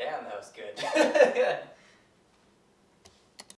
Damn, that was good.